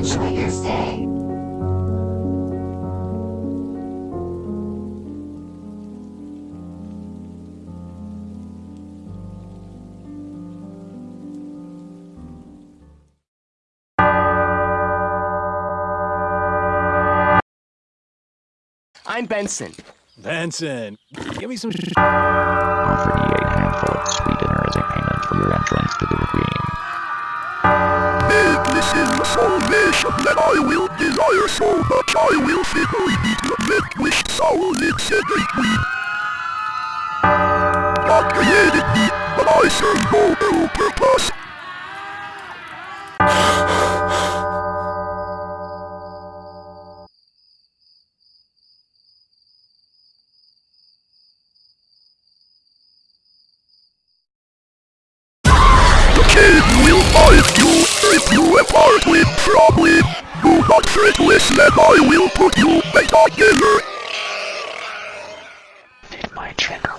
Enjoy your stay. I'm Benson. Benson, give me some. The salvation that I will desire so much, I will faithfully be to make wish soul accelerate me. God created me, but I serve no ill purpose. The cave will find you with problem. Do not fret less that I will put you back together. In my channel,